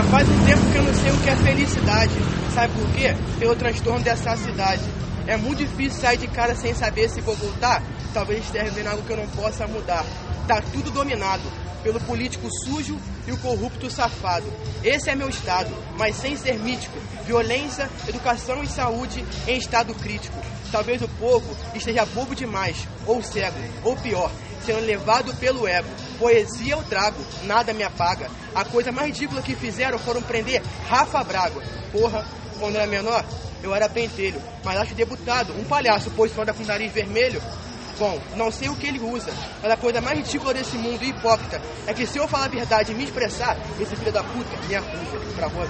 Já faz um tempo que eu não sei o que é felicidade. Sabe por quê? Pelo transtorno dessa cidade. É muito difícil sair de casa sem saber se vou voltar. Talvez esteja vendo algo que eu não possa mudar. Tá tudo dominado pelo político sujo e o corrupto safado. Esse é meu estado, mas sem ser mítico. Violência, educação e saúde em estado crítico. Talvez o povo esteja bobo demais, ou cego, ou pior, sendo levado pelo ego. Poesia eu trago, nada me apaga. A coisa mais ridícula que fizeram foram prender Rafa Braga. Porra, quando era menor, eu era pentelho, mas acho deputado, um palhaço, pois só com nariz vermelho. Bom, não sei o que ele usa, mas a coisa mais ridícula desse mundo hipócrita é que se eu falar a verdade e me expressar, esse filho da puta me acusa pra rua